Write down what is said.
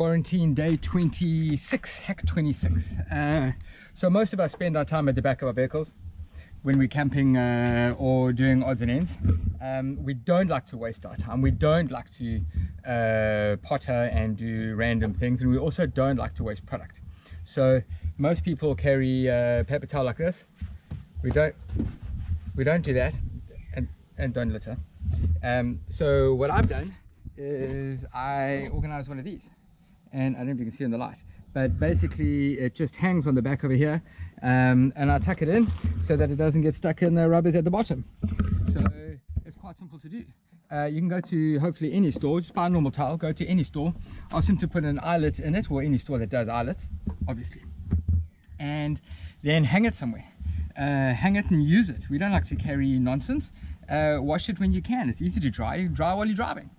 quarantine day 26 heck 26 uh, so most of us spend our time at the back of our vehicles when we're camping uh, or doing odds and ends. Um, we don't like to waste our time. We don't like to uh, potter and do random things and we also don't like to waste product. So most people carry a uh, paper towel like this. We don't we don't do that and and don't litter. Um, so what I've done is I organize one of these and I don't know if you can see in the light but basically it just hangs on the back over here um, and I tuck it in so that it doesn't get stuck in the rubbers at the bottom. So it's quite simple to do. Uh, you can go to hopefully any store just buy a normal towel go to any store. Ask them to put an eyelet in it or any store that does eyelets obviously and then hang it somewhere. Uh, hang it and use it. We don't like to carry nonsense. Uh, wash it when you can. It's easy to dry dry while you're driving